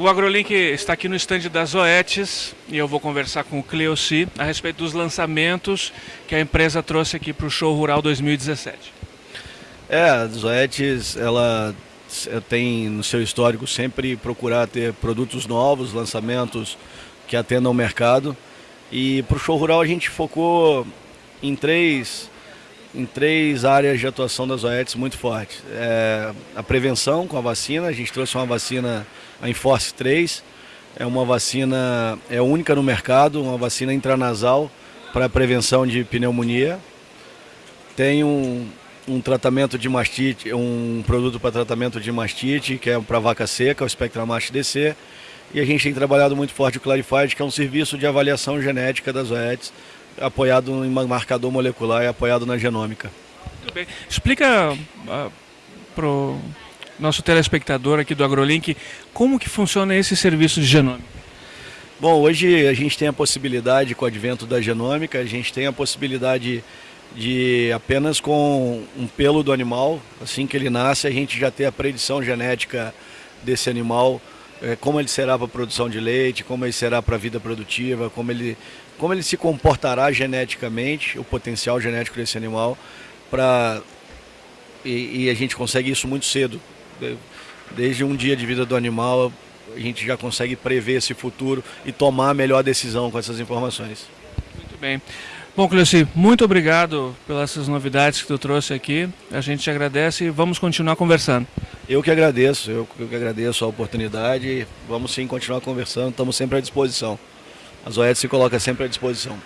O AgroLink está aqui no estande das Zoetis e eu vou conversar com o Cleoci a respeito dos lançamentos que a empresa trouxe aqui para o Show Rural 2017. É, a Zoetis, ela tem no seu histórico sempre procurar ter produtos novos, lançamentos que atendam o mercado. E para o Show Rural a gente focou em três, em três áreas de atuação das Zoetis muito fortes. É, a prevenção com a vacina, a gente trouxe uma vacina a Enforce 3 é uma vacina, é única no mercado, uma vacina intranasal para prevenção de pneumonia. Tem um, um tratamento de mastite, um produto para tratamento de mastite, que é para vaca seca, o Spectramax DC. E a gente tem trabalhado muito forte o Clarified, que é um serviço de avaliação genética das OETs, apoiado em marcador molecular e apoiado na genômica. Muito bem. Explica uh, pro nosso telespectador aqui do AgroLink, como que funciona esse serviço de genômica? Bom, hoje a gente tem a possibilidade, com o advento da genômica, a gente tem a possibilidade de apenas com um pelo do animal, assim que ele nasce, a gente já ter a predição genética desse animal, como ele será para a produção de leite, como ele será para a vida produtiva, como ele, como ele se comportará geneticamente, o potencial genético desse animal, para e, e a gente consegue isso muito cedo, desde um dia de vida do animal, a gente já consegue prever esse futuro e tomar a melhor decisão com essas informações. Muito bem. Bom, Cleci, muito obrigado pelas novidades que tu trouxe aqui. A gente te agradece e vamos continuar conversando. Eu que agradeço, eu que agradeço a oportunidade. Vamos sim continuar conversando, estamos sempre à disposição. A Zoete se coloca sempre à disposição.